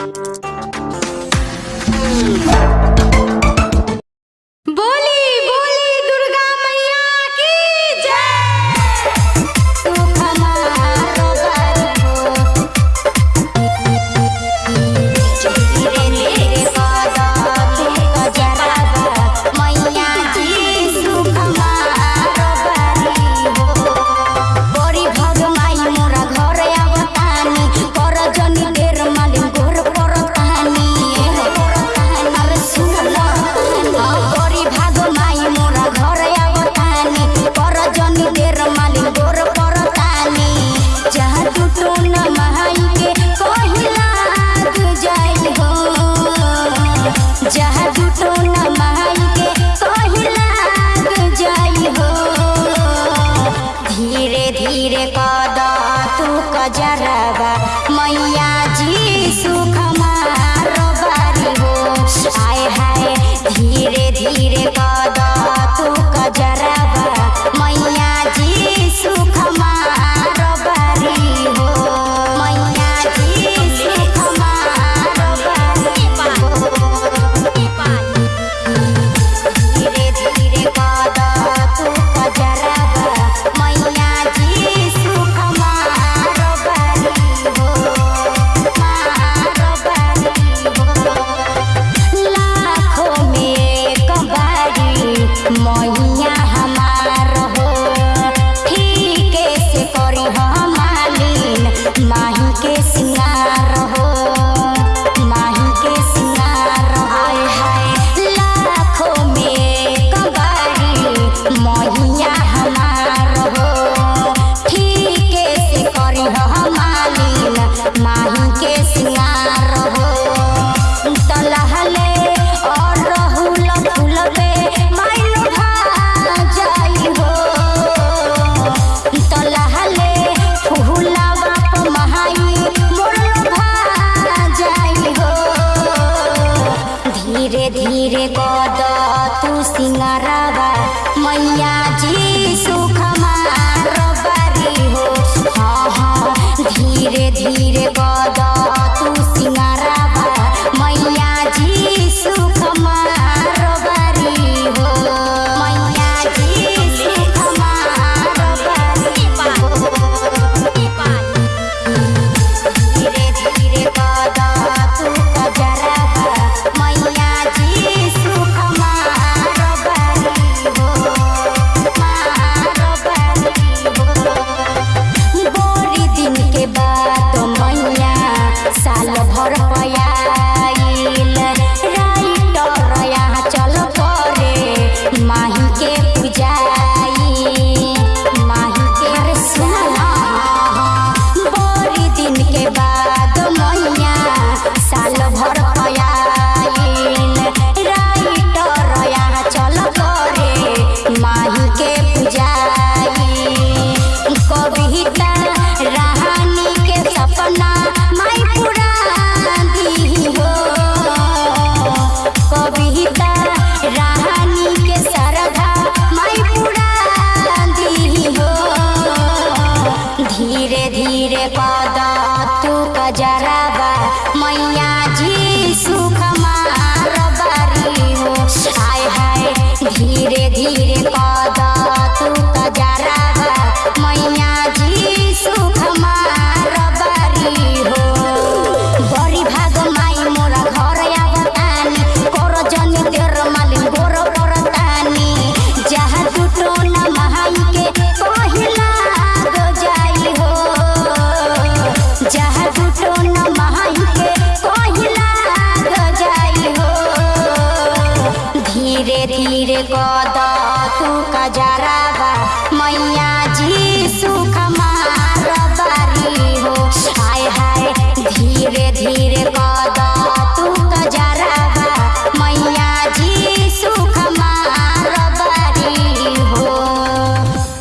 Thank you. bodoh tu singarawa maya ji satu jarak.